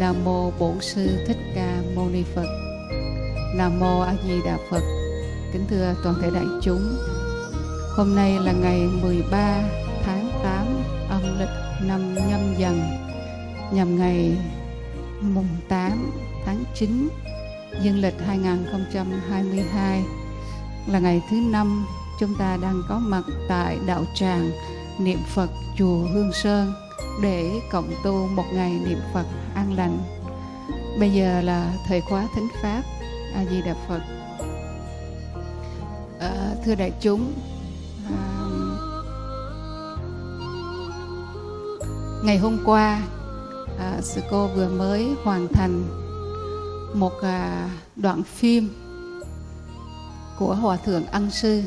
Nam mô Bổn sư Thích Ca Mâu Ni Phật. Nam mô A Di Đà Phật. Kính thưa toàn thể đại chúng. Hôm nay là ngày 13 tháng 8 âm lịch năm nhâm dần, nhằm ngày mùng 8 tháng 9 dương lịch 2022 là ngày thứ năm chúng ta đang có mặt tại đạo tràng niệm Phật chùa Hương Sơn để cộng tu một ngày niệm Phật an lành. Bây giờ là thời khóa thính pháp A Di Đà Phật. À, thưa đại chúng, à, ngày hôm qua à, sư cô vừa mới hoàn thành một à, đoạn phim của hòa thượng ân sư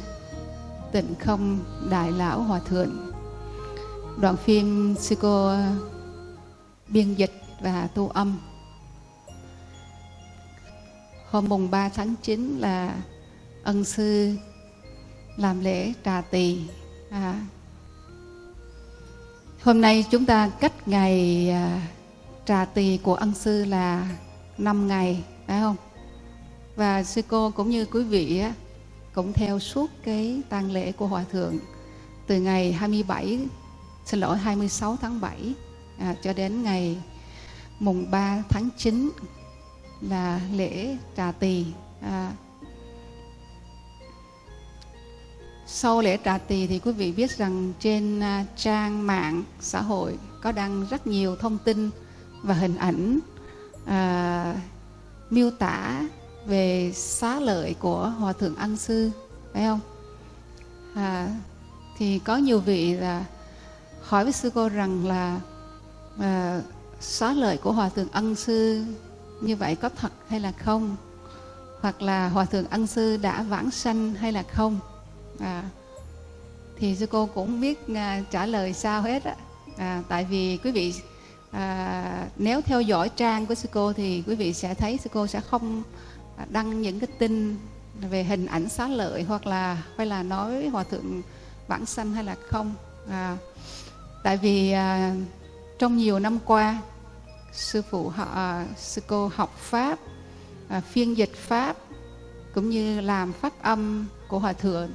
tịnh không đại lão hòa thượng đoạn phim sư cô ờ, biên dịch và tu âm. Hôm mùng 3 tháng 9 là ân sư làm lễ trà tỳ. À, hôm nay chúng ta cách ngày ờ, trà tỳ của ân sư là 5 ngày phải không? Và sư cô cũng như quý vị á, cũng theo suốt cái tang lễ của hòa thượng từ ngày 27 xin lỗi 26 tháng 7 à, cho đến ngày mùng 3 tháng 9 là lễ trà tỳ à, sau lễ trà tỳ thì quý vị biết rằng trên à, trang mạng xã hội có đăng rất nhiều thông tin và hình ảnh à, miêu tả về xá lợi của hòa thượng an sư phải không? À, thì có nhiều vị là hỏi với sư cô rằng là à, xóa lợi của hòa thượng ân sư như vậy có thật hay là không? Hoặc là hòa thượng ân sư đã vãng sanh hay là không? À, thì sư cô cũng biết à, trả lời sao hết á. À, tại vì quý vị à, nếu theo dõi trang của sư cô thì quý vị sẽ thấy sư cô sẽ không đăng những cái tin về hình ảnh xá lợi hoặc là hay là nói hòa thượng vãng sanh hay là không. À, tại vì à, trong nhiều năm qua sư phụ họ à, sư cô học pháp à, phiên dịch pháp cũng như làm phát âm của hòa thượng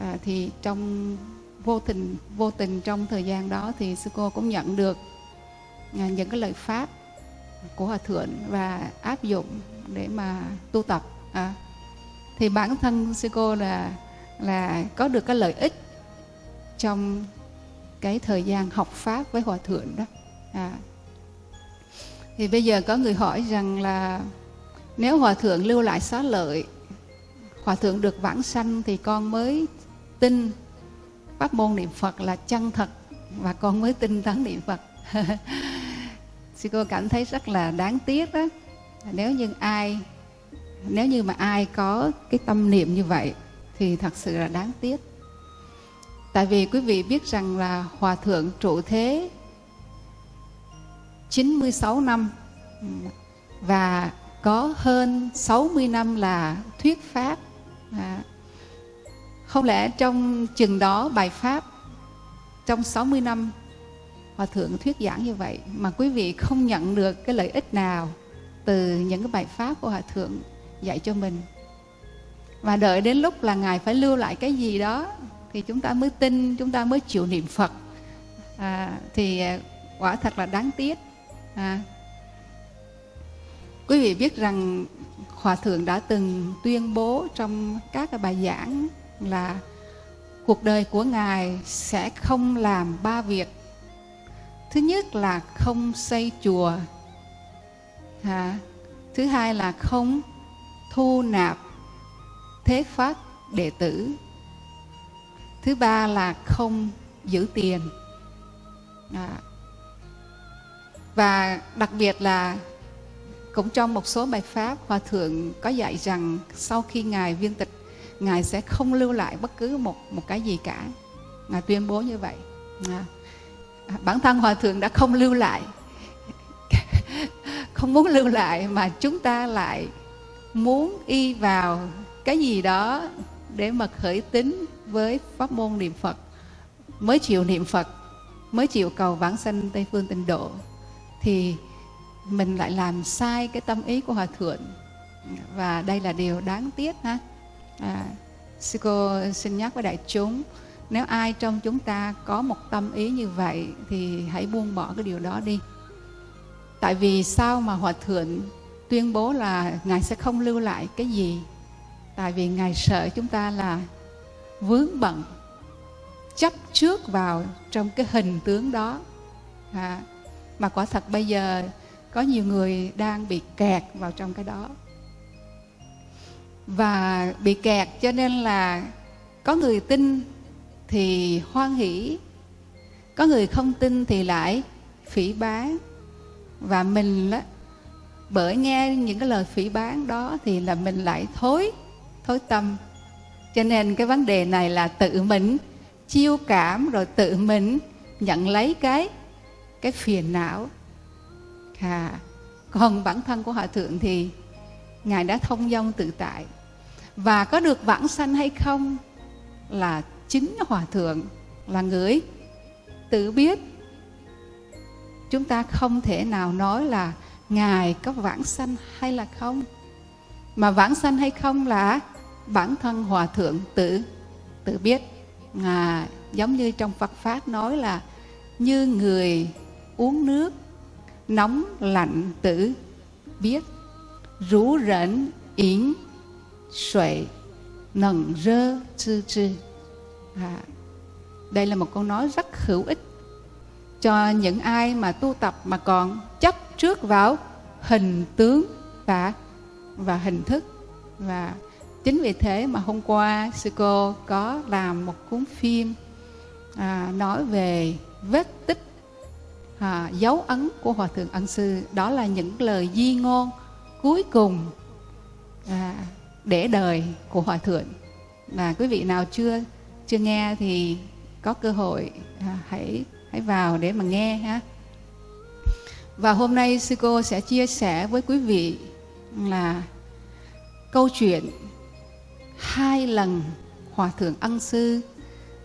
à, thì trong vô tình vô tình trong thời gian đó thì sư cô cũng nhận được à, những cái lời pháp của hòa thượng và áp dụng để mà tu tập à, thì bản thân sư cô là là có được cái lợi ích trong cái thời gian học pháp với hòa thượng đó. À. thì bây giờ có người hỏi rằng là nếu hòa thượng lưu lại xá lợi, hòa thượng được vãng sanh thì con mới tin pháp môn niệm phật là chân thật và con mới tin thắng niệm phật. Sư cô cảm thấy rất là đáng tiếc đó. Nếu như ai, nếu như mà ai có cái tâm niệm như vậy thì thật sự là đáng tiếc tại vì quý vị biết rằng là hòa thượng trụ thế 96 năm và có hơn 60 năm là thuyết pháp. À, không lẽ trong chừng đó bài pháp trong 60 năm hòa thượng thuyết giảng như vậy mà quý vị không nhận được cái lợi ích nào từ những cái bài pháp của hòa thượng dạy cho mình? Và đợi đến lúc là ngài phải lưu lại cái gì đó thì chúng ta mới tin chúng ta mới chịu niệm phật. À, thì à, quả thật là đáng tiếc. À, quý vị biết rằng hòa thượng đã từng tuyên bố trong các bài giảng là cuộc đời của ngài sẽ không làm ba việc. Thứ nhất là không xây chùa. À, thứ hai là không thu nạp thế pháp đệ tử thứ ba là không giữ tiền à. và đặc biệt là cũng trong một số bài pháp, hòa thượng có dạy rằng sau khi ngài viên tịch, ngài sẽ không lưu lại bất cứ một một cái gì cả ngài tuyên bố như vậy à. à bản thân hòa thượng đã không lưu lại không muốn lưu lại mà chúng ta lại muốn y vào cái gì đó để mà khởi tính với pháp môn niệm Phật mới chịu niệm Phật mới chịu cầu vãng sanh Tây phương tịnh độ thì mình lại làm sai cái tâm ý của hòa thượng. Và đây là điều đáng tiếc ha. À, sư cô xin nhắc với đại chúng nếu ai trong chúng ta có một tâm ý như vậy thì hãy buông bỏ cái điều đó đi. Tại vì sao mà hòa thượng tuyên bố là ngài sẽ không lưu lại cái gì tại vì ngài sợ chúng ta là vướng bận chấp trước vào trong cái hình tướng đó. À, mà quả thật bây giờ có nhiều người đang bị kẹt vào trong cái đó. Và bị kẹt cho nên là có người tin thì hoan hỷ có người không tin thì lại phỉ bán và mình đó, bởi nghe những cái lời phỉ bán đó thì là mình lại thối thối tâm. Cho nên cái vấn đề này là tự mình chiêu cảm rồi tự mình nhận lấy cái cái phiền não. À, còn bản thân của hòa thượng thì ngài đã thông dong tự tại. Và có được vãng sanh hay không là chính hòa thượng là người tự biết. Chúng ta không thể nào nói là ngài có vãng sanh hay là không. Mà vãng sanh hay không là bản thân hòa thượng tự tự biết. À, giống như trong Phật pháp nói là như người uống nước nóng lạnh tự biết rú rẫn yến suệ nần rơ chư chư. À, đây là một câu nói rất hữu ích cho những ai mà tu tập mà còn chấp trước vào hình tướng và và hình thức và chính vì thế mà hôm qua sư cô có làm một cuốn phim à, nói về vết tích à, dấu ấn của hòa thượng ân sư. Đó là những lời di ngôn cuối cùng à, để đời của hòa thượng. Và quý vị nào chưa chưa nghe thì có cơ hội à, hãy hãy vào để mà nghe ha. Và hôm nay sư cô sẽ chia sẻ với quý vị là câu chuyện hai lần hòa thượng ân sư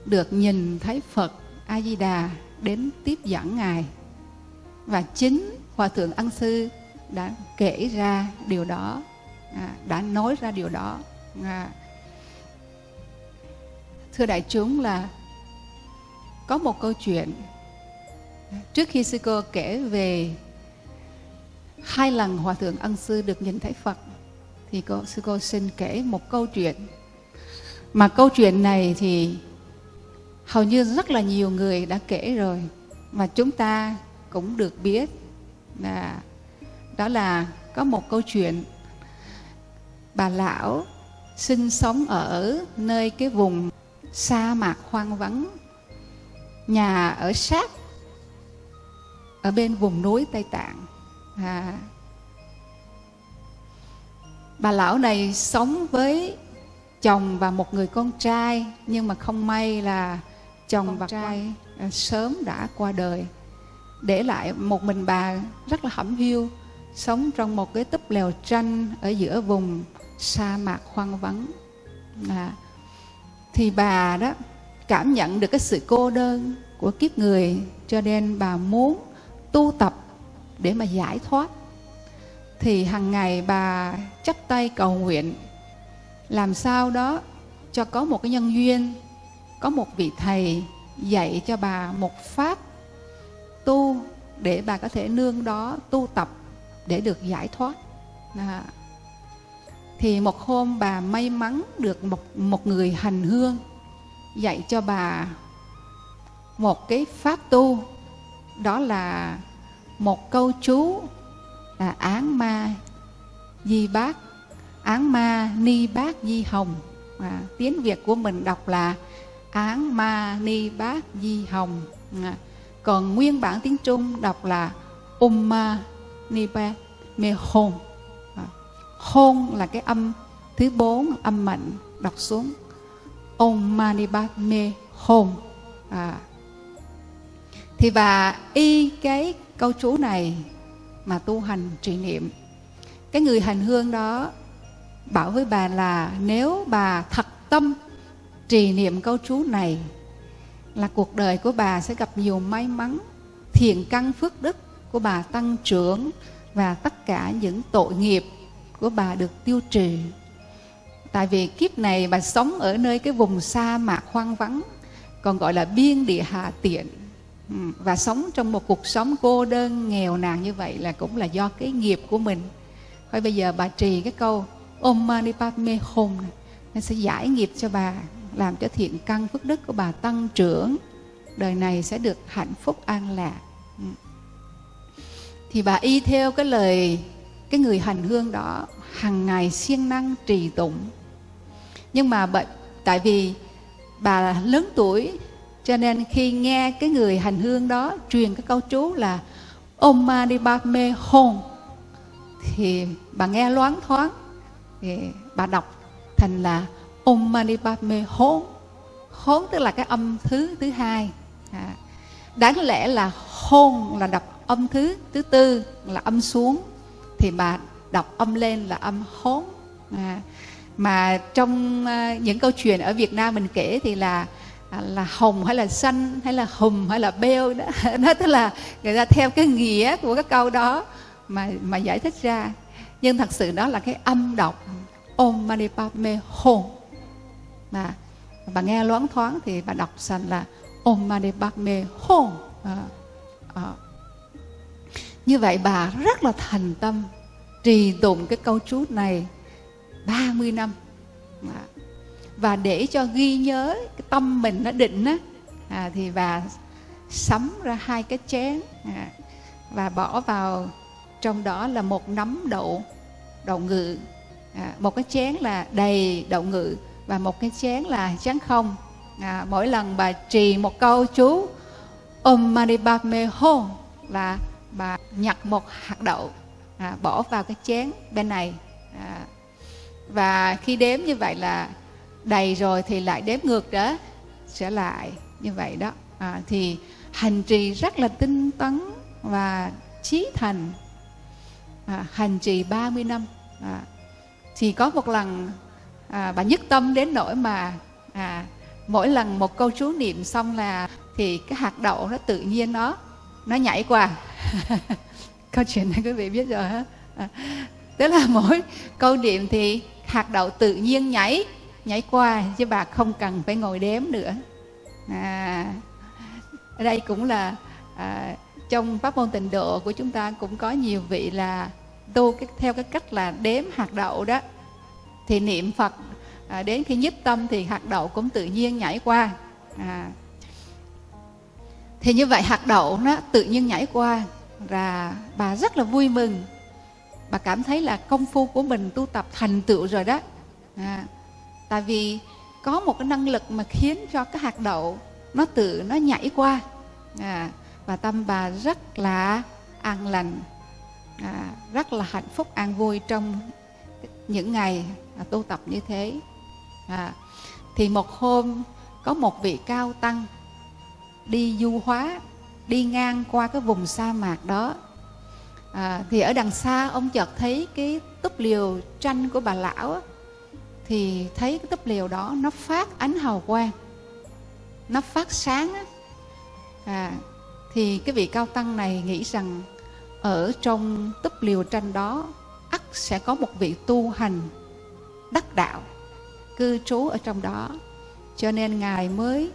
được nhìn thấy phật a di đà đến tiếp dẫn ngài. Và chính hòa thượng ân sư đã kể ra điều đó à, đã nói ra điều đó. À, thưa đại chúng là có một câu chuyện trước khi sư cô kể về hai lần hòa thượng ân sư được nhìn thấy phật thì cô sư cô xin kể một câu chuyện. Mà câu chuyện này thì hầu như rất là nhiều người đã kể rồi mà chúng ta cũng được biết là đó là có một câu chuyện. Bà lão sinh sống ở nơi cái vùng sa mạc hoang vắng nhà ở sát ở bên vùng núi tây tạng. À, bà lão này sống với chồng và một người con trai nhưng mà không may là chồng con và trai. qua. sớm đã qua đời. Để lại một mình bà rất là hẩm hiu sống trong một cái túp lều tranh ở giữa vùng sa mạc hoang vắng. À, thì bà đó cảm nhận được cái sự cô đơn của kiếp người cho nên bà muốn tu tập để mà giải thoát thì hàng ngày bà chắp tay cầu nguyện. Làm sao đó cho có một cái nhân duyên, có một vị thầy dạy cho bà một pháp tu để bà có thể nương đó tu tập để được giải thoát. À. thì một hôm bà may mắn được một một người hành hương dạy cho bà một cái pháp tu. Đó là một câu chú là án ma di bác. Án ma ni bác di hồng. À, tiếng việt của mình đọc là án ma ni bác di hồng. À, còn nguyên bản tiếng trung đọc là umma ni ba mê hôn. À, hôn là cái âm thứ bốn âm mạnh đọc xuống. Om mani bát mê hôn. À, thì và y cái câu chú này mà tu hành trì niệm. Cái người hành hương đó bảo với bà là nếu bà thật tâm trì niệm câu chú này là cuộc đời của bà sẽ gặp nhiều may mắn, thiện căn phước đức của bà tăng trưởng và tất cả những tội nghiệp của bà được tiêu trừ tại vì kiếp này bà sống ở nơi cái vùng sa mạc hoang vắng, còn gọi là biên địa hạ tiện. Ừ, và sống trong một cuộc sống cô đơn nghèo nàn như vậy là cũng là do cái nghiệp của mình. Thôi bây giờ bà trì cái câu Om Mani Padme Hum nó sẽ giải nghiệp cho bà làm cho thiện căn phước đức của bà tăng trưởng. Đời này sẽ được hạnh phúc an lạc. Ừ. Thì bà y theo cái lời cái người hành hương đó hàng ngày siêng năng trì tụng. Nhưng mà bởi, tại vì bà lớn tuổi cho nên khi nghe cái người hành hương đó truyền cái câu chú là Om Mani Padme Hum thì bà nghe loáng thoáng thì bà đọc thành là Om Mani Padme Hum hốn tức là cái âm thứ thứ hai. À, đáng lẽ là hôn là đọc âm thứ thứ tư là âm xuống thì bà đọc âm lên là âm hốn à, mà trong uh, những câu chuyện ở Việt Nam mình kể thì là à, là hồng hay là xanh hay là hùm hay là beo đó. Nó tức là người ta theo cái nghĩa của cái câu đó mà mà giải thích ra. Nhưng thật sự đó là cái âm đọc. Om Mani Padme Hum. Mà bà nghe loáng thoáng thì bà đọc thành là Om Mani Padme Hum. À, à. như vậy bà rất là thành tâm trì tụng cái câu chú này 30 năm. À và để cho ghi nhớ cái tâm mình nó định á à, thì bà sắm ra hai cái chén à, và bỏ vào trong đó là một nắm đậu đậu ngự à, một cái chén là đầy đậu ngự và một cái chén là chén không. À, mỗi lần bà trì một câu chú Om Mani Padme Hum là bà nhặt một hạt đậu à, bỏ vào cái chén bên này à, và khi đếm như vậy là đầy rồi thì lại đếm ngược đó trở lại như vậy đó. À, thì hành trì rất là tinh tấn và trí thành. À, hành trì 30 năm. À, thì có một lần à, bà nhất tâm đến nỗi mà à, mỗi lần một câu chú niệm xong là thì cái hạt đậu nó tự nhiên nó nó nhảy qua. Câu chuyện này quý vị biết rồi hả? À, tức là mỗi câu niệm thì hạt đậu tự nhiên nhảy nhảy qua chứ bà không cần phải ngồi đếm nữa. À, đây cũng là à, trong pháp môn tịnh độ của chúng ta cũng có nhiều vị là tu cái, theo cái cách là đếm hạt đậu đó. Thì niệm phật à, đến khi nhất tâm thì hạt đậu cũng tự nhiên nhảy qua. À, thì như vậy hạt đậu nó tự nhiên nhảy qua là bà rất là vui mừng. Bà cảm thấy là công phu của mình tu tập thành tựu rồi đó. À, tại vì có một cái năng lực mà khiến cho cái hạt đậu nó tự nó nhảy qua. À, và tâm bà rất là an lành. À, rất là hạnh phúc an vui trong những ngày à, tu tập như thế. À, thì một hôm có một vị cao tăng đi du hóa đi ngang qua cái vùng sa mạc đó. À, thì ở đằng xa ông chợt thấy cái túp liều tranh của bà lão thì thấy cái túp liều đó nó phát ánh hào quang nó phát sáng á. À, thì cái vị cao tăng này nghĩ rằng ở trong túp liều tranh đó ắt sẽ có một vị tu hành đắc đạo cư trú ở trong đó cho nên ngài mới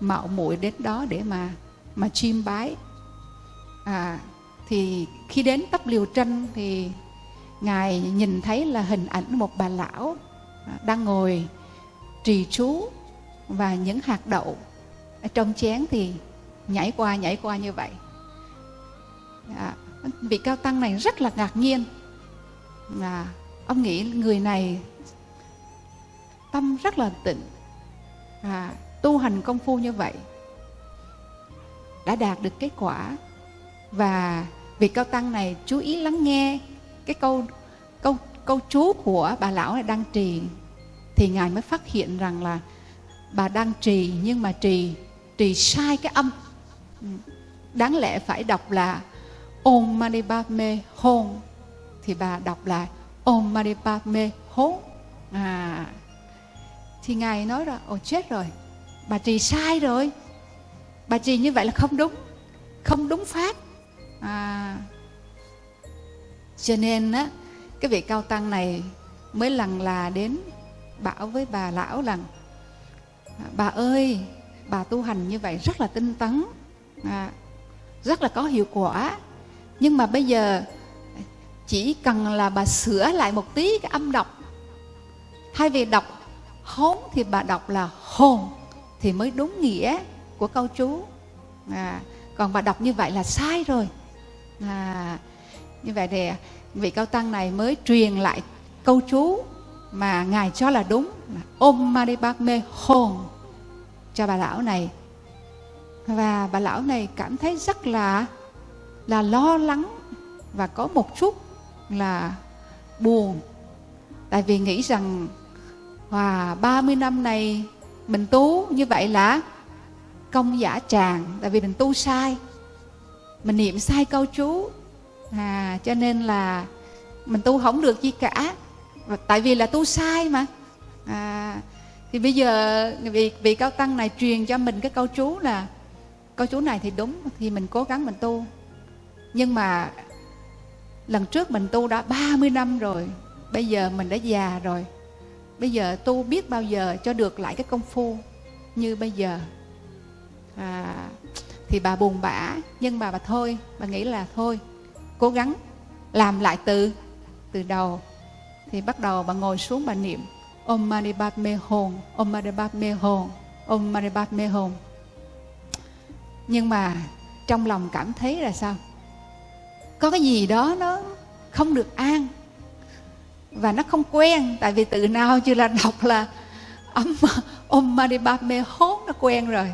mạo muội đến đó để mà mà chiêm bái à, thì khi đến tấp liều tranh thì ngài nhìn thấy là hình ảnh một bà lão đang ngồi trì chú và những hạt đậu ở trong chén thì nhảy qua nhảy qua như vậy. À, vị cao tăng này rất là ngạc nhiên. Là ông nghĩ người này tâm rất là tịnh. À, tu hành công phu như vậy đã đạt được kết quả. Và vị cao tăng này chú ý lắng nghe cái câu câu câu chú của bà lão này đang trì thì ngài mới phát hiện rằng là bà đang trì nhưng mà trì trì sai cái âm. Ừ. Đáng lẽ phải đọc là Om Mani Padme Hum thì bà đọc là Om Mani Padme Hum à. Thì ngài nói là ồ chết rồi. Bà trì sai rồi. Bà trì như vậy là không đúng. Không đúng pháp à, cho nên á cái vị cao tăng này mới lần là đến bảo với bà lão rằng à, bà ơi bà tu hành như vậy rất là tinh tấn à, rất là có hiệu quả. Nhưng mà bây giờ chỉ cần là bà sửa lại một tí cái âm đọc. Thay vì đọc hốn thì bà đọc là hồn thì mới đúng nghĩa của câu chú. À, còn bà đọc như vậy là sai rồi. À, như vậy thì vị cao tăng này mới truyền lại câu chú mà ngài cho là đúng. Là Om Mani Padme Hum cho bà lão này. Và bà lão này cảm thấy rất là là lo lắng và có một chút là buồn. Tại vì nghĩ rằng à, Wow, 30 năm này mình tu như vậy là công giả tràng tại vì mình tu sai. Mình niệm sai câu chú. À, cho nên là mình tu không được gì cả. Ờ, tại vì là tu sai mà. À, thì bây giờ vị vị cao tăng này truyền cho mình cái câu chú là câu chú này thì đúng thì mình cố gắng mình tu. Nhưng mà lần trước mình tu đã 30 năm rồi bây giờ mình đã già rồi. Bây giờ tu biết bao giờ cho được lại cái công phu như bây giờ. À, thì bà buồn bã nhưng mà bà thôi bà nghĩ là thôi cố gắng làm lại từ từ đầu thì bắt đầu bà ngồi xuống bà niệm Om Mani Padme Hum Om Mani Padme Hum Om Mani Padme Hum nhưng mà trong lòng cảm thấy là sao? Có cái gì đó nó không được an và nó không quen. Tại vì từ nào chưa là đọc là Om, Om Mani Padme Hum nó quen rồi.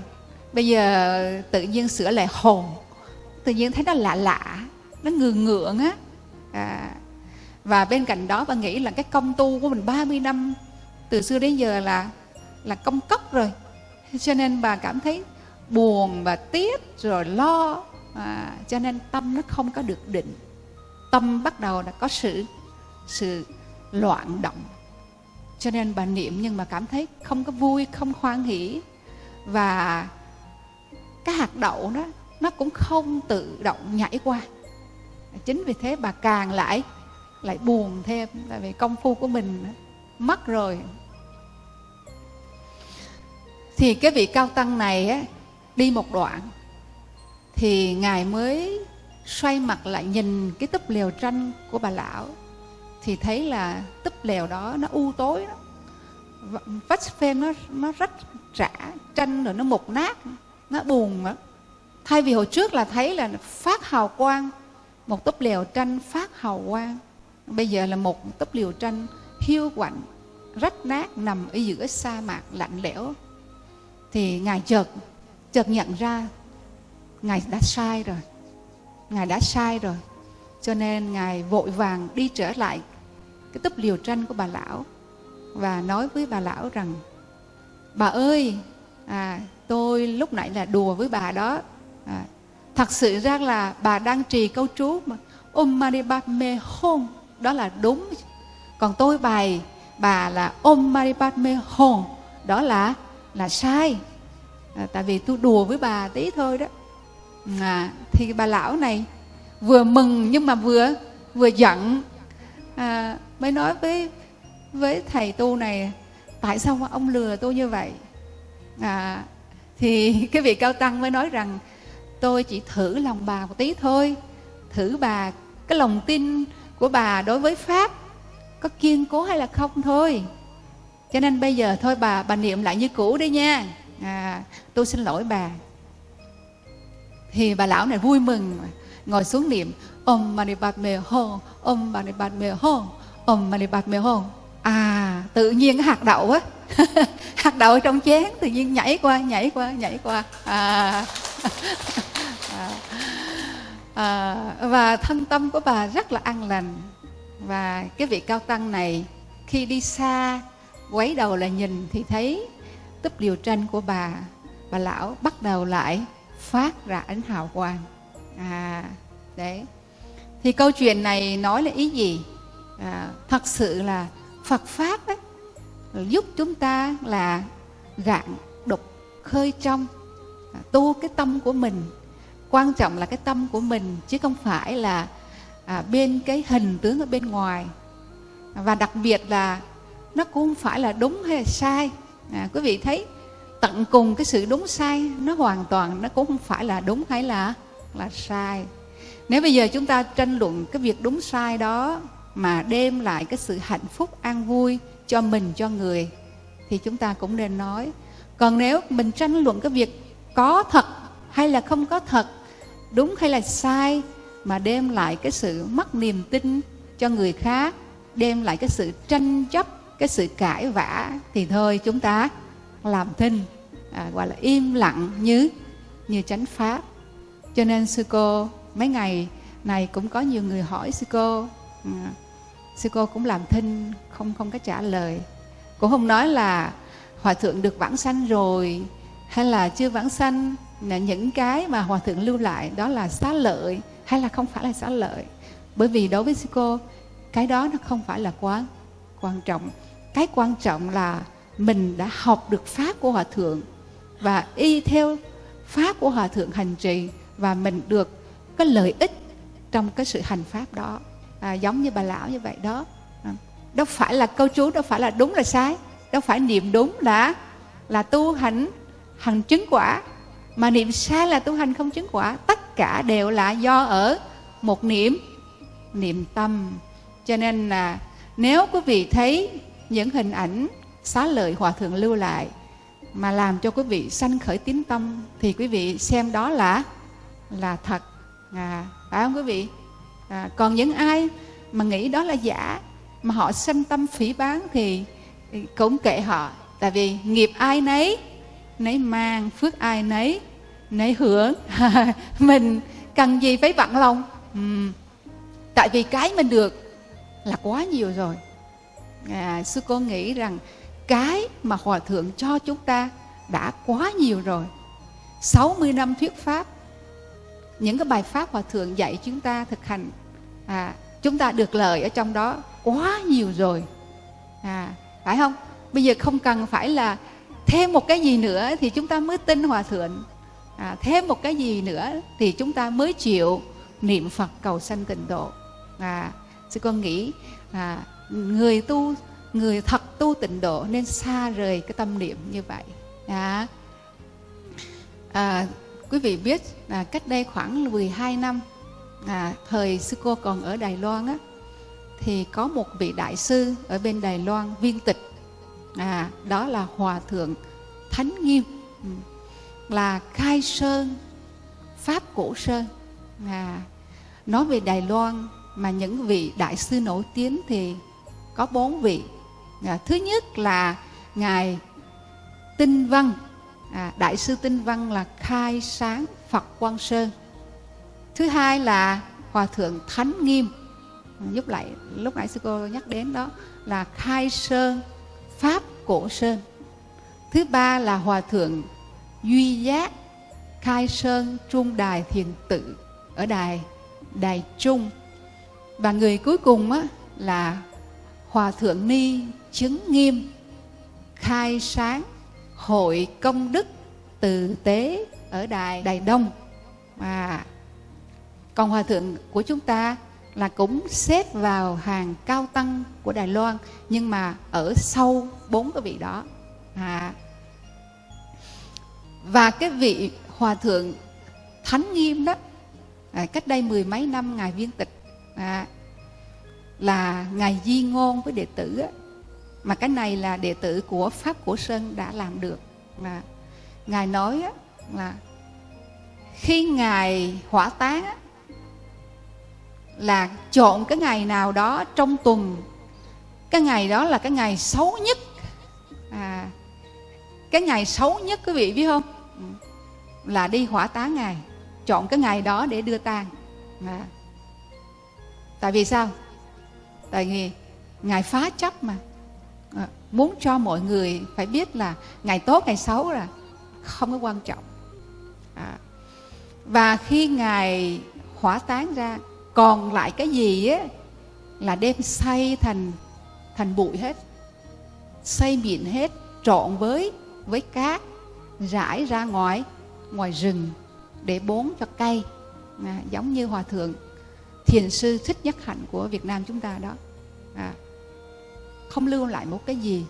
Bây giờ tự nhiên sửa lại hồn tự nhiên thấy nó lạ lạ nó ngường ngượng á. À, và bên cạnh đó bà nghĩ là cái công tu của mình 30 năm từ xưa đến giờ là là công cốc rồi. Cho nên bà cảm thấy buồn và tiếc rồi lo. À, cho nên tâm nó không có được định. Tâm bắt đầu là có sự sự loạn động. Cho nên bà niệm nhưng mà cảm thấy không có vui không hoan hỷ. Và cái hạt đậu đó nó cũng không tự động nhảy qua. Chính vì thế bà càng lại lại buồn thêm tại vì công phu của mình mất rồi. Thì cái vị cao tăng này á, đi một đoạn thì ngài mới xoay mặt lại nhìn cái túp lều tranh của bà lão thì thấy là túp lều đó nó u tối đó vách phên nó nó rất rã tranh rồi nó mục nát nó buồn đó. thay vì hồi trước là thấy là phát hào quang một túp lều tranh phát hào quang bây giờ là một túp liều tranh hiu quạnh rách nát nằm ở giữa sa mạc lạnh lẽo. Thì ngài chợt chợt nhận ra ngài đã sai rồi ngài đã sai rồi. Cho nên ngài vội vàng đi trở lại cái túp liều tranh của bà lão và nói với bà lão rằng bà ơi à, tôi lúc nãy là đùa với bà đó. À, thật sự ra là bà đang trì câu chú mà. Om Mani Padme Hum đó là đúng. Còn tôi bài bà là Om mari Padme hồn, đó là là sai. À, tại vì tôi đùa với bà tí thôi đó. À, thì bà lão này vừa mừng nhưng mà vừa vừa giận. À, mới nói với với thầy tu này tại sao mà ông lừa tôi như vậy? À, thì cái vị cao tăng mới nói rằng tôi chỉ thử lòng bà một tí thôi. Thử bà cái lòng tin của bà đối với pháp có kiên cố hay là không thôi. Cho nên bây giờ thôi bà bà niệm lại như cũ đi nha. À, tôi xin lỗi bà. Thì bà lão này vui mừng ngồi xuống niệm Om Mani Padme Hum Om Mani Padme Hum Om Mani Padme Hum à tự nhiên cái hạt đậu á. Hạt đậu trong chén tự nhiên nhảy qua nhảy qua nhảy qua. À, à, à, và thân tâm của bà rất là an lành. Và cái vị cao tăng này khi đi xa quấy đầu là nhìn thì thấy túp điều tranh của bà. Bà lão bắt đầu lại phát ra ánh hào quang. À đấy. Thì câu chuyện này nói là ý gì? À, thật sự là Phật pháp ấy, giúp chúng ta là rạng đục khơi trong à, tu cái tâm của mình quan trọng là cái tâm của mình chứ không phải là à, bên cái hình tướng ở bên ngoài. Và đặc biệt là nó cũng không phải là đúng hay là sai. À, quý vị thấy tận cùng cái sự đúng sai nó hoàn toàn nó cũng không phải là đúng hay là là sai. Nếu bây giờ chúng ta tranh luận cái việc đúng sai đó mà đem lại cái sự hạnh phúc an vui cho mình cho người thì chúng ta cũng nên nói còn nếu mình tranh luận cái việc có thật hay là không có thật đúng hay là sai mà đem lại cái sự mất niềm tin cho người khác đem lại cái sự tranh chấp cái sự cãi vã thì thôi chúng ta làm thinh à, gọi là im lặng như như chánh pháp. Cho nên sư cô mấy ngày này cũng có nhiều người hỏi sư cô à, sư cô cũng làm thinh không không có trả lời. Cũng không nói là hòa thượng được vãng sanh rồi hay là chưa vãng sanh những cái mà hòa thượng lưu lại đó là xá lợi hay là không phải là xá lợi? Bởi vì đối với sư cô cái đó nó không phải là quá quan trọng. Cái quan trọng là mình đã học được pháp của hòa thượng và y theo pháp của hòa thượng hành trì và mình được cái lợi ích trong cái sự hành pháp đó. À, giống như bà lão như vậy đó. À, đâu phải là câu chú đâu phải là đúng là sai. Đâu phải niệm đúng là là tu hành hành chứng quả mà niệm sai là tu hành không chứng quả. Tất cả đều là do ở một niệm niệm tâm. Cho nên là nếu quý vị thấy những hình ảnh xá lợi hòa thượng lưu lại mà làm cho quý vị sanh khởi tín tâm thì quý vị xem đó là là thật. À, phải không quý vị? À, còn những ai mà nghĩ đó là giả mà họ sanh tâm phỉ bán thì, thì cũng kệ họ. Tại vì nghiệp ai nấy nấy mang phước ai nấy nấy hưởng. Mình cần gì phải bận lòng? Ừ. tại vì cái mình được là quá nhiều rồi. À, sư cô nghĩ rằng cái mà hòa thượng cho chúng ta đã quá nhiều rồi. 60 năm thuyết pháp những cái bài pháp hòa thượng dạy chúng ta thực hành à, chúng ta được lợi ở trong đó quá nhiều rồi. À, phải không? Bây giờ không cần phải là thêm một cái gì nữa thì chúng ta mới tin hòa thượng. À, thêm một cái gì nữa thì chúng ta mới chịu niệm phật cầu sanh tịnh độ. À, sư con nghĩ à, người tu người thật tu tịnh độ nên xa rời cái tâm niệm như vậy. À, à, quý vị biết là cách đây khoảng 12 năm à, thời sư cô còn ở Đài Loan á thì có một vị đại sư ở bên Đài Loan viên tịch à, đó là hòa thượng Thánh Nghiêm. Ừ. Là khai sơn pháp cổ sơn. À, nói về Đài Loan mà những vị đại sư nổi tiếng thì có bốn vị. À, thứ nhất là ngài tinh văn. À, đại sư tinh văn là khai sáng phật quang sơn. Thứ hai là hòa thượng thánh nghiêm. Ừ, giúp lại lúc nãy sư cô nhắc đến đó là khai sơn pháp cổ sơn. Thứ ba là hòa thượng duy giác khai sơn trung đài thiền tự ở đài đài trung. Và người cuối cùng á, là hòa thượng ni chứng nghiêm khai sáng hội công đức từ tế ở đài đài đông. Và còn hòa thượng của chúng ta là cũng xếp vào hàng cao tăng của đài loan nhưng mà ở sau bốn cái vị đó. À, và cái vị hòa thượng thánh nghiêm đó à, cách đây mười mấy năm ngài viên tịch à, là ngài di ngôn với đệ tử á, mà cái này là đệ tử của pháp của sơn đã làm được. Mà ngài nói á, là khi ngài hỏa táng á, là chọn cái ngày nào đó trong tuần. Cái ngày đó là cái ngày xấu nhất. À, cái ngày xấu nhất quý vị biết không? Ừ, là đi hỏa táng ngài chọn cái ngày đó để đưa tang. À. tại vì sao? Tại vì ngài phá chấp mà. À, muốn cho mọi người phải biết là ngày tốt ngày xấu là không có quan trọng. À. và khi ngài hỏa táng ra còn lại cái gì á là đem xây thành thành bụi hết. Xây mịn hết trộn với với cát rải ra ngoài ngoài rừng để bón cho cây. À, giống như hòa thượng thiền sư thích nhất hạnh của việt nam chúng ta đó. À, không lưu lại một cái gì.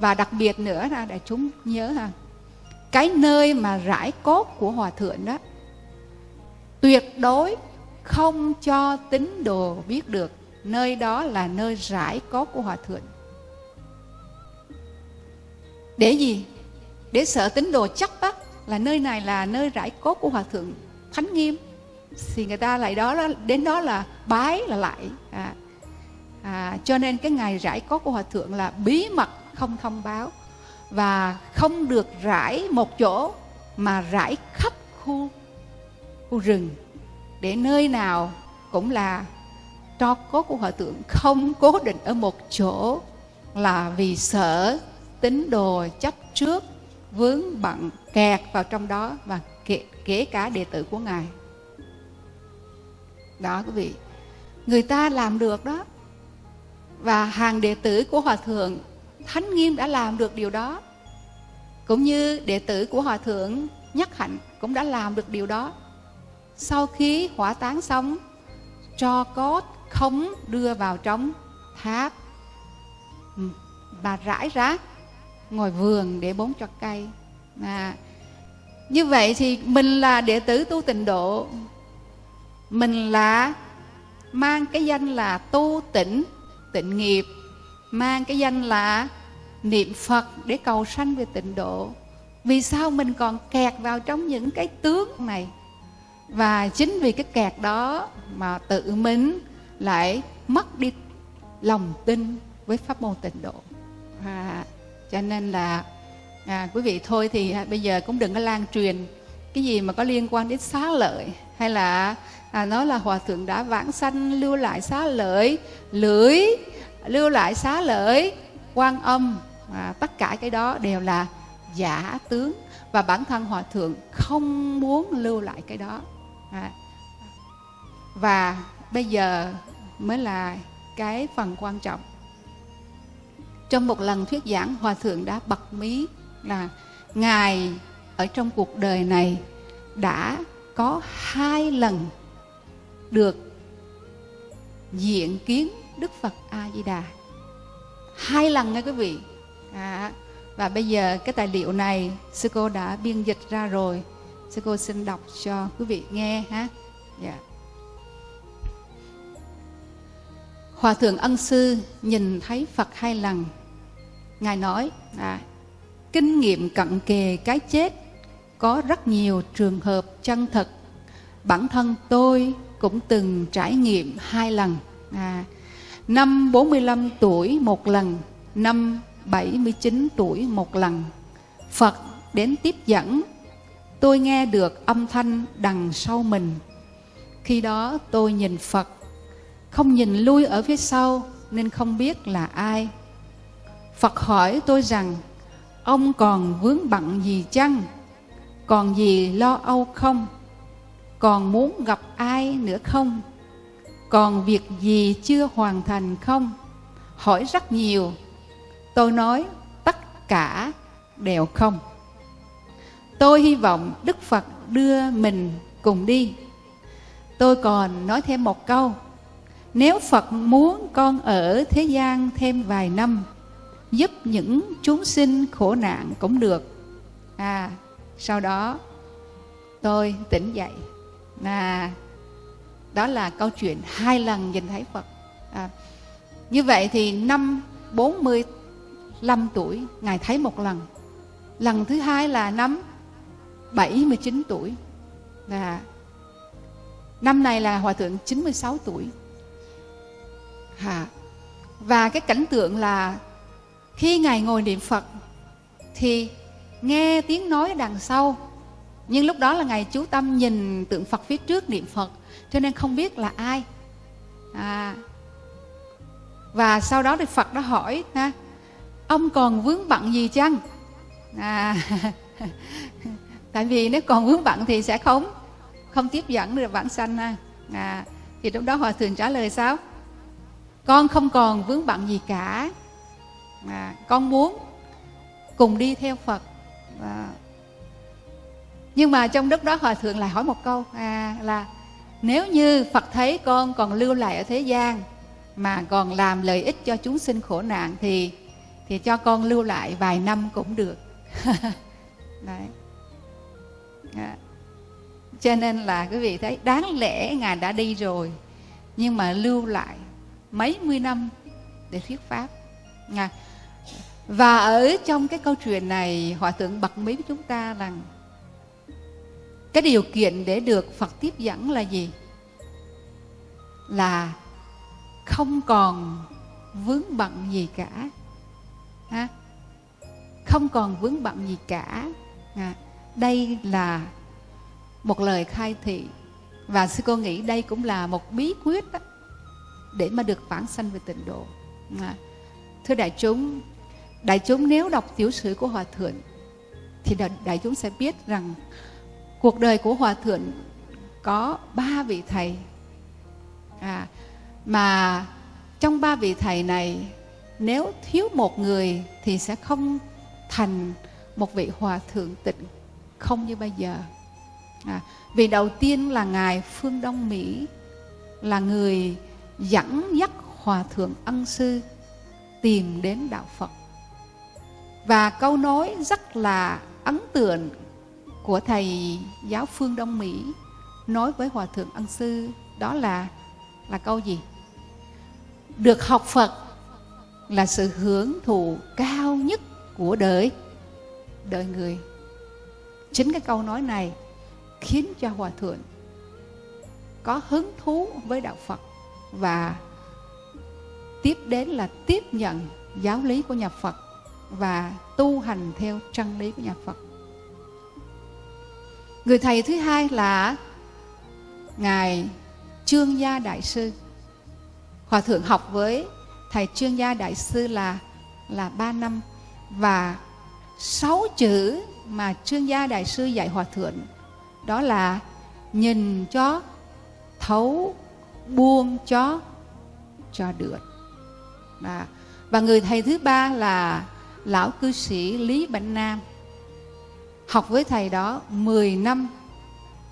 Và đặc biệt nữa là để chúng nhớ ha cái nơi mà rải cốt của hòa thượng đó tuyệt đối không cho tín đồ biết được nơi đó là nơi rải cốt của hòa thượng. Để gì? Để sợ tín đồ chắc bắt là nơi này là nơi rải cốt của hòa thượng thánh nghiêm. Thì người ta lại đó, đến đó là bái là lại. À, à, cho nên cái ngày rải cốt của hòa thượng là bí mật không thông báo và không được rải một chỗ mà rải khắp khu khu rừng để nơi nào cũng là tro cốt của hòa thượng không cố định ở một chỗ là vì sợ tín đồ chấp trước vướng bận kẹt vào trong đó và kể, kể cả đệ tử của ngài. Đó quý vị người ta làm được đó. Và hàng đệ tử của hòa thượng thánh nghiêm đã làm được điều đó. Cũng như đệ tử của hòa thượng nhất hạnh cũng đã làm được điều đó sau khi hỏa táng xong cho cốt không đưa vào trong tháp. Mà rải rác ngồi vườn để bón cho cây. À, như vậy thì mình là đệ tử tu tịnh độ. Mình là mang cái danh là tu tịnh tịnh nghiệp. Mang cái danh là niệm phật để cầu sanh về tịnh độ. Vì sao mình còn kẹt vào trong những cái tướng này? Và chính vì cái kẹt đó mà tự mình lại mất đi lòng tin với pháp môn tịnh độ. Và cho nên là à, quý vị thôi thì à, bây giờ cũng đừng có lan truyền cái gì mà có liên quan đến xá lợi hay là à, nói là hòa thượng đã vãng sanh lưu lại xá lợi lưỡi lưu lại xá lợi quan âm à, tất cả cái đó đều là giả tướng. Và bản thân hòa thượng không muốn lưu lại cái đó à, và bây giờ mới là cái phần quan trọng. Trong một lần thuyết giảng hòa thượng đã bật mí là ngài ở trong cuộc đời này đã có hai lần được diện kiến đức phật a di đà hai lần nha quý vị. À, và bây giờ cái tài liệu này sư cô đã biên dịch ra rồi sư cô xin đọc cho quý vị nghe ha yeah. Dạ. hòa thượng ân sư nhìn thấy phật hai lần ngài nói à, kinh nghiệm cận kề cái chết có rất nhiều trường hợp chân thật bản thân tôi cũng từng trải nghiệm hai lần à, năm 45 tuổi một lần năm 79 tuổi một lần Phật đến tiếp dẫn tôi nghe được âm thanh đằng sau mình. Khi đó tôi nhìn Phật, không nhìn lui ở phía sau nên không biết là ai. Phật hỏi tôi rằng, ông còn vướng bận gì chăng? Còn gì lo âu không? Còn muốn gặp ai nữa không? Còn việc gì chưa hoàn thành không? Hỏi rất nhiều. Tôi nói, tất cả đều không tôi hy vọng đức phật đưa mình cùng đi. Tôi còn nói thêm một câu nếu phật muốn con ở thế gian thêm vài năm giúp những chúng sinh khổ nạn cũng được. À sau đó tôi tỉnh dậy. À đó là câu chuyện hai lần nhìn thấy phật. À, như vậy thì năm 45 tuổi ngài thấy một lần. Lần thứ hai là năm 79 tuổi. Và năm này là hòa thượng 96 tuổi. À, và cái cảnh tượng là khi ngài ngồi niệm phật thì nghe tiếng nói đằng sau. Nhưng lúc đó là ngài chú tâm nhìn tượng phật phía trước niệm phật cho nên không biết là ai. À, và sau đó thì phật đã hỏi ha ông còn vướng bận gì chăng? À, tại vì nếu còn vướng bận thì sẽ không không tiếp dẫn được bản sanh ha. À, thì lúc đó hòa thượng trả lời sao? Con không còn vướng bận gì cả. À, con muốn cùng đi theo phật. À, nhưng mà trong lúc đó hòa thượng lại hỏi một câu à, là nếu như phật thấy con còn lưu lại ở thế gian mà còn làm lợi ích cho chúng sinh khổ nạn thì thì cho con lưu lại vài năm cũng được. Đấy à. cho nên là quý vị thấy đáng lẽ ngài đã đi rồi nhưng mà lưu lại mấy mươi năm để thuyết pháp à. và ở trong cái câu chuyện này hòa thượng bật mí với chúng ta rằng cái điều kiện để được phật tiếp dẫn là gì là không còn vướng bận gì cả ha không còn vướng bận gì cả à, đây là một lời khai thị. Và sư cô nghĩ đây cũng là một bí quyết đó, để mà được vãng sanh về tịnh độ. À, thưa đại chúng đại chúng nếu đọc tiểu sử của hòa thượng thì đại chúng sẽ biết rằng cuộc đời của hòa thượng có ba vị thầy. À, mà trong ba vị thầy này nếu thiếu một người thì sẽ không thành một vị hòa thượng tịnh không như bây giờ. À, vì đầu tiên là ngài phương đông mỹ là người dẫn dắt hòa thượng ân sư tìm đến đạo phật. Và câu nói rất là ấn tượng của thầy giáo phương đông mỹ nói với hòa thượng ân sư đó là là câu gì? Được học phật là sự hưởng thụ cao nhất của đời đời người chính cái câu nói này khiến cho hòa thượng có hứng thú với đạo phật và tiếp đến là tiếp nhận giáo lý của nhà phật và tu hành theo chân lý của nhà phật. Người thầy thứ hai là ngài trương gia đại sư. Hòa thượng học với thầy trương gia đại sư là là ba năm và sáu chữ mà trương gia đại sư dạy hòa thượng, đó là nhìn cho thấu, buông cho cho được. Và và người thầy thứ ba là lão cư sĩ lý bảnh nam. Học với thầy đó 10 năm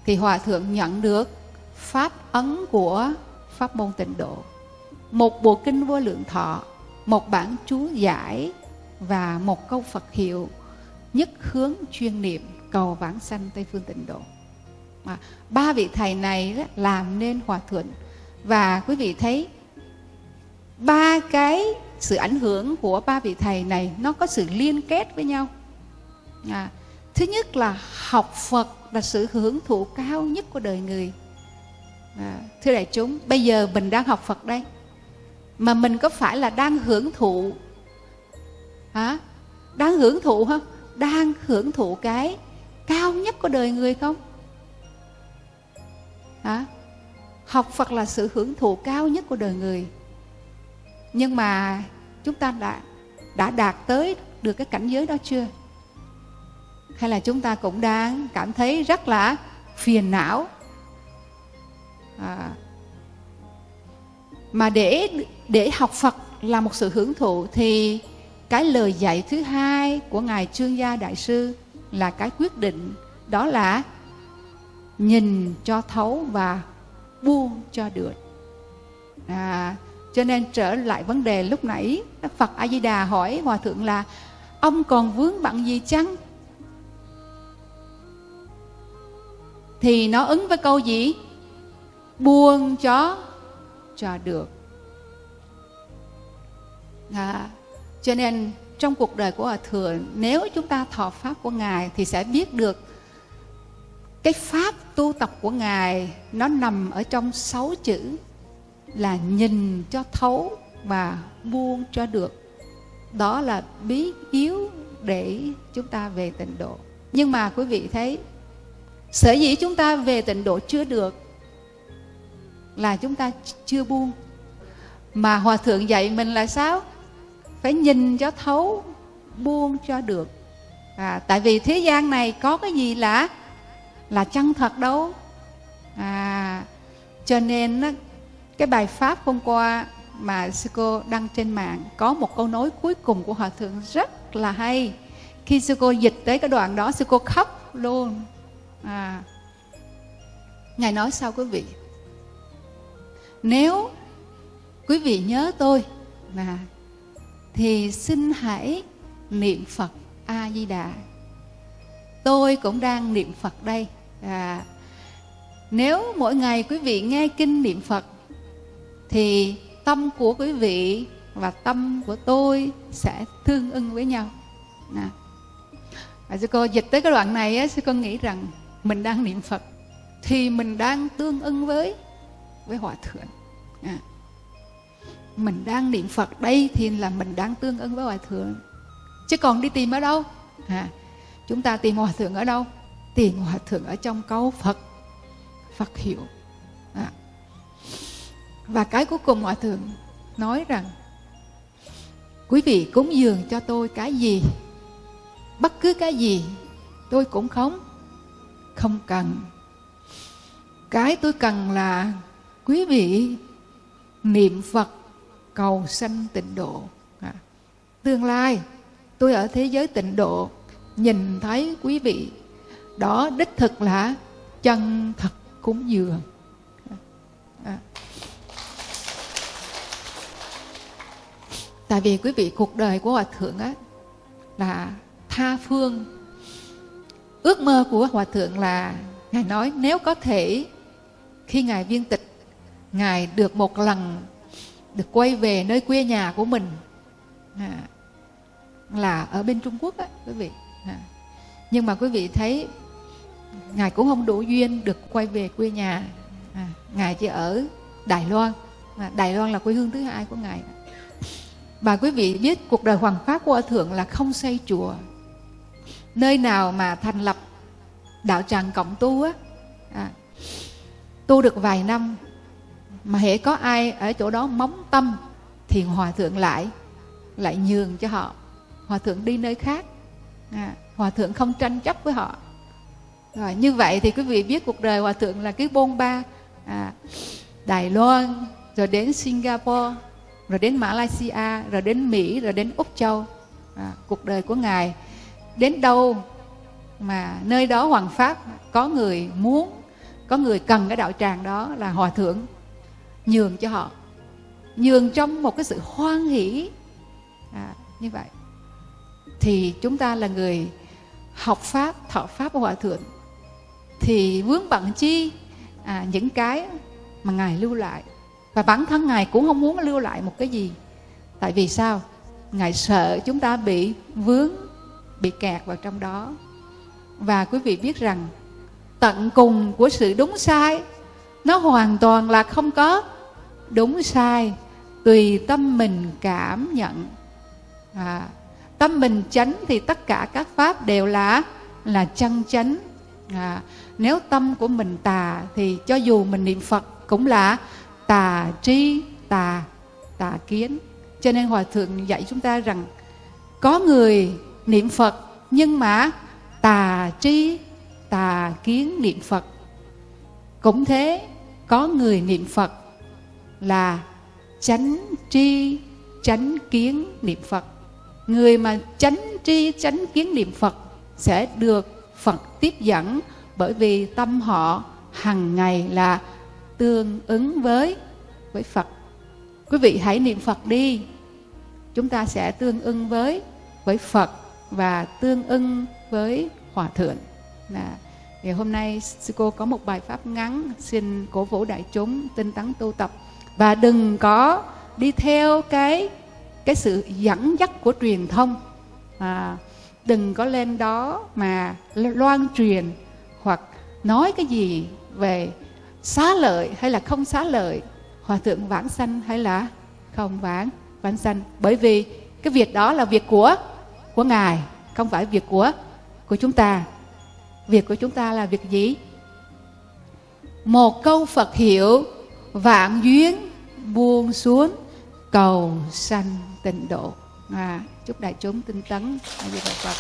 thì hòa thượng nhận được pháp ấn của pháp môn tịnh độ, một bộ kinh vô lượng thọ, một bản chú giải và một câu phật hiệu nhất hướng chuyên niệm cầu vãng sanh tây phương tịnh độ. Mà ba vị thầy này đó, làm nên hòa thượng và quý vị thấy ba cái sự ảnh hưởng của ba vị thầy này nó có sự liên kết với nhau. À, thứ nhất là học phật là sự hưởng thụ cao nhất của đời người. À, thưa đại chúng bây giờ mình đang học phật đây. Mà mình có phải là đang hưởng thụ? Hả? Đang hưởng thụ không? Đang hưởng thụ cái cao nhất của đời người không? Hả? Học phật là sự hưởng thụ cao nhất của đời người. Nhưng mà chúng ta đã đã đạt tới được cái cảnh giới đó chưa? Hay là chúng ta cũng đang cảm thấy rất là phiền não? À, mà để để học Phật là một sự hưởng thụ thì cái lời dạy thứ hai của ngài Trương Gia Đại sư là cái quyết định đó là nhìn cho thấu và buông cho được. À, cho nên trở lại vấn đề lúc nãy Đức Phật A Di Đà hỏi hòa thượng là ông còn vướng bận gì chăng? Thì nó ứng với câu gì? Buông cho cho được à, cho nên trong cuộc đời của hòa thượng, nếu chúng ta thọ pháp của ngài thì sẽ biết được cái pháp tu tập của ngài nó nằm ở trong sáu chữ là nhìn cho thấu và buông cho được. Đó là bí yếu để chúng ta về tịnh độ. Nhưng mà quý vị thấy, sở dĩ chúng ta về tịnh độ chưa được là chúng ta chưa buông. Mà hòa thượng dạy mình là sao? Phải nhìn cho thấu buông cho được. À, tại vì thế gian này có cái gì là là chân thật đâu. À cho nên cái bài pháp hôm qua mà sư cô đăng trên mạng có một câu nói cuối cùng của hòa thượng rất là hay. Khi sư cô dịch tới cái đoạn đó sư cô khóc luôn. À ngài nói sao quý vị? Nếu quý vị nhớ tôi là thì xin hãy niệm phật a di đà tôi cũng đang niệm phật đây. À, nếu mỗi ngày quý vị nghe kinh niệm phật thì tâm của quý vị và tâm của tôi sẽ tương ưng với nhau. Nè và sư cô dịch tới cái đoạn này á, sư cô nghĩ rằng mình đang niệm phật thì mình đang tương ưng với với hòa thượng. À mình đang niệm phật đây thì là mình đang tương ứng với hòa thượng. Chứ còn đi tìm ở đâu? À. chúng ta tìm hòa thượng ở đâu? Tìm hòa thượng ở trong câu phật. Phật hiệu. À. và cái cuối cùng hòa thượng nói rằng, quý vị cúng dường cho tôi cái gì? Bất cứ cái gì tôi cũng không không cần. Cái tôi cần là quý vị niệm phật cầu sanh tịnh độ à, tương lai tôi ở thế giới tịnh độ nhìn thấy quý vị đó đích thực là chân thật cúng dường à. tại vì quý vị cuộc đời của hòa thượng á là tha phương ước mơ của hòa thượng là ngài nói nếu có thể khi ngài viên tịch ngài được một lần được quay về nơi quê nhà của mình. À, là ở bên trung quốc á quý vị. À. nhưng mà quý vị thấy ngài cũng không đủ duyên được quay về quê nhà. À, ngài chỉ ở đài loan. À, đài loan là quê hương thứ hai của ngài. Và quý vị biết cuộc đời hoàng pháp của thượng là không xây chùa. Nơi nào mà thành lập đạo tràng cộng tu á à, tu được vài năm mà hễ có ai ở chỗ đó móng tâm thì hòa thượng lại lại nhường cho họ. Hòa thượng đi nơi khác. À, hòa thượng không tranh chấp với họ. Rồi như vậy thì quý vị biết cuộc đời hòa thượng là cái bôn ba à, đài loan rồi đến singapore rồi đến malaysia rồi đến mỹ rồi đến úc châu. À, cuộc đời của ngài đến đâu mà nơi đó hoàng pháp có người muốn có người cần cái đạo tràng đó là hòa thượng nhường cho họ nhường trong một cái sự hoan hỷ. À, như vậy thì chúng ta là người học pháp thọ pháp của hòa thượng thì vướng bận chi? À, những cái mà ngài lưu lại. Và bản thân ngài cũng không muốn lưu lại một cái gì. Tại vì sao? Ngài sợ chúng ta bị vướng bị kẹt vào trong đó. Và quý vị biết rằng tận cùng của sự đúng sai nó hoàn toàn là không có đúng sai tùy tâm mình cảm nhận. À, tâm mình chánh thì tất cả các pháp đều là là chân chánh. À, nếu tâm của mình tà thì cho dù mình niệm phật cũng là tà tri tà tà kiến. Cho nên hòa thượng dạy chúng ta rằng có người niệm phật nhưng mà tà tri tà kiến niệm phật. Cũng thế có người niệm phật là chánh tri, chánh kiến niệm phật. Người mà chánh tri, chánh kiến niệm phật sẽ được phật tiếp dẫn, bởi vì tâm họ hằng ngày là tương ứng với với phật. Quý vị hãy niệm phật đi. Chúng ta sẽ tương ưng với với phật và tương ưng với hòa thượng. Là, ngày hôm nay sư cô có một bài pháp ngắn, xin cổ vũ đại chúng tinh tấn tu tập và đừng có đi theo cái cái sự dẫn dắt của truyền thông. À, đừng có lên đó mà loan truyền hoặc nói cái gì về xá lợi hay là không xá lợi hòa thượng vãng sanh hay là không vãng vãng sanh. Bởi vì cái việc đó là việc của của ngài không phải việc của của chúng ta. Việc của chúng ta là việc gì? Một câu phật hiệu vạn duyên buông xuống cầu sanh tịnh độ. À, chúc đại chúng tinh tấn. A di đà phật.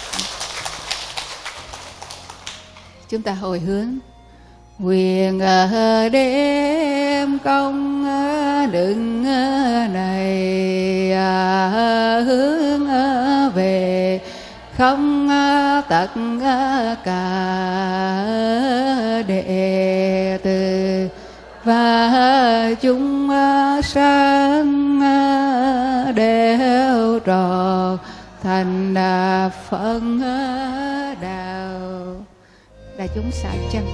Chúng ta hồi hướng. Quyền đêm công đừng này à, hướng về không tất cả đệ tử và chúng à, sanh à, đều tròn thành à, phân đạo. Đại chúng xả chân.